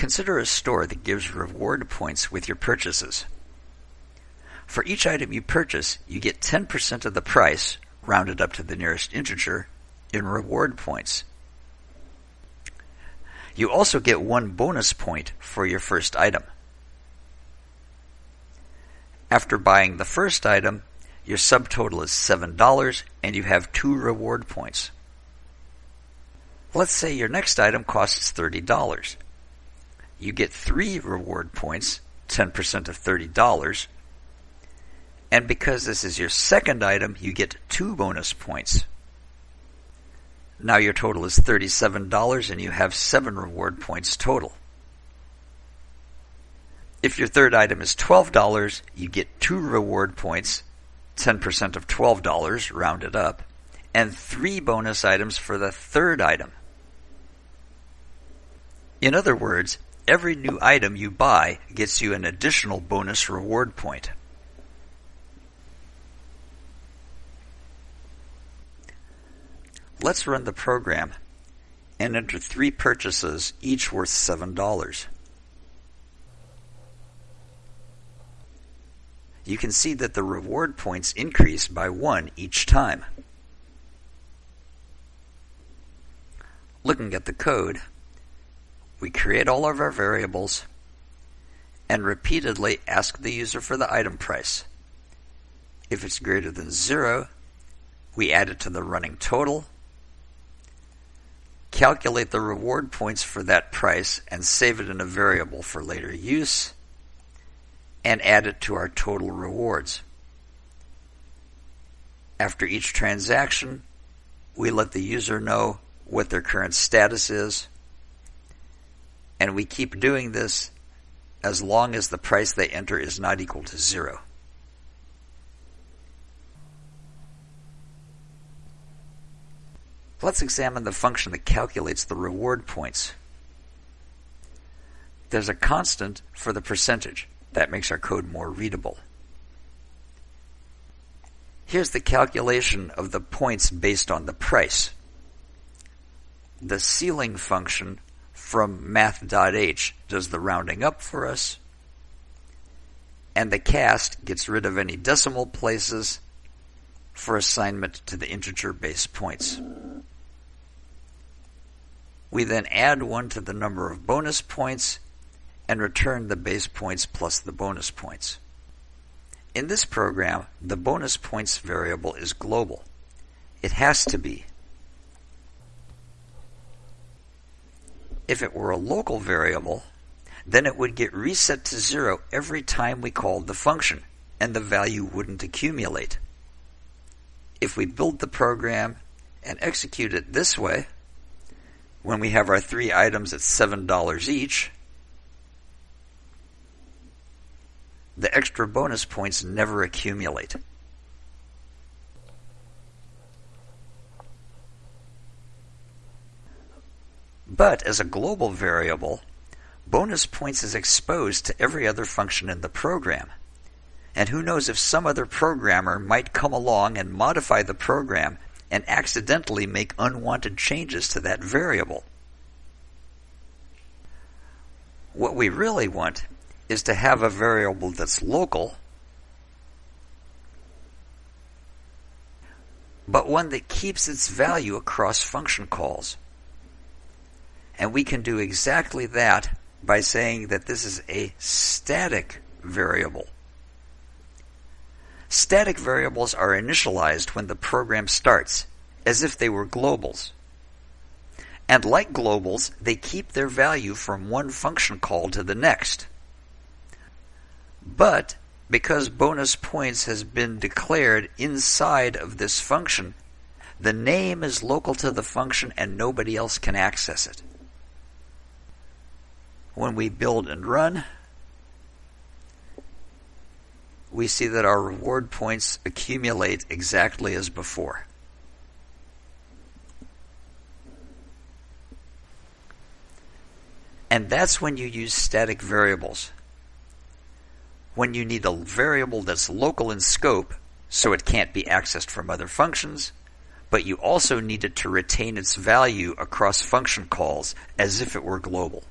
Consider a store that gives reward points with your purchases. For each item you purchase, you get 10% of the price, rounded up to the nearest integer, in reward points. You also get one bonus point for your first item. After buying the first item, your subtotal is $7 and you have two reward points. Let's say your next item costs $30. You get three reward points, 10% of $30. And because this is your second item, you get two bonus points. Now your total is $37 and you have seven reward points total. If your third item is $12, you get two reward points, 10% of $12 rounded up, and three bonus items for the third item. In other words, every new item you buy gets you an additional bonus reward point. Let's run the program and enter three purchases, each worth $7. You can see that the reward points increase by one each time. Looking at the code, we create all of our variables and repeatedly ask the user for the item price. If it's greater than zero, we add it to the running total calculate the reward points for that price and save it in a variable for later use, and add it to our total rewards. After each transaction, we let the user know what their current status is, and we keep doing this as long as the price they enter is not equal to zero. Let's examine the function that calculates the reward points. There's a constant for the percentage. That makes our code more readable. Here's the calculation of the points based on the price. The ceiling function from math.h does the rounding up for us, and the cast gets rid of any decimal places for assignment to the integer base points. We then add 1 to the number of bonus points and return the base points plus the bonus points. In this program, the bonus points variable is global. It has to be. If it were a local variable, then it would get reset to zero every time we called the function, and the value wouldn't accumulate. If we build the program and execute it this way, when we have our three items at $7 each, the extra bonus points never accumulate. But as a global variable, bonus points is exposed to every other function in the program. And who knows if some other programmer might come along and modify the program and accidentally make unwanted changes to that variable. What we really want is to have a variable that's local, but one that keeps its value across function calls. And we can do exactly that by saying that this is a static variable. Static variables are initialized when the program starts, as if they were globals. And like globals, they keep their value from one function call to the next. But because bonus points has been declared inside of this function, the name is local to the function and nobody else can access it. When we build and run, we see that our reward points accumulate exactly as before. And that's when you use static variables. When you need a variable that's local in scope, so it can't be accessed from other functions, but you also need it to retain its value across function calls as if it were global.